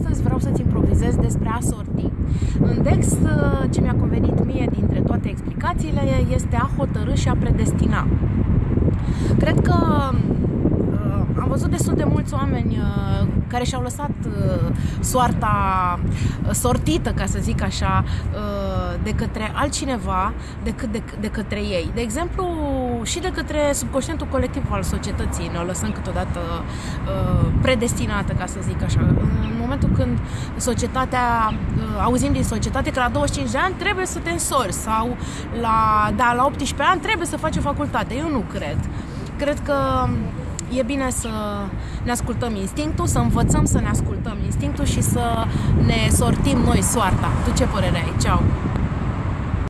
Astăzi vreau să-ți improvizez despre a sorti. În Dex, ce mi-a convenit mie dintre toate explicațiile este a hotărâ și a predestina. Cred că uh, am văzut destul de mulți oameni uh, care și-au lăsat uh, soarta sortită, ca să zic așa, de către altcineva decât de, de către ei. De exemplu, și de către subconștientul colectiv al societății ne o lăsăm câteodată uh, predestinată, ca să zic așa. În momentul când societatea, uh, auzim din societate că la 25 de ani trebuie să te însori sau la, da, la 18 ani trebuie să faci o facultate. Eu nu cred. Cred că e bine să ne ascultăm instinctul, să învățăm să ne ascultăm instinctul și să ne sortim noi soarta. Tu ce părere ai? Ceau!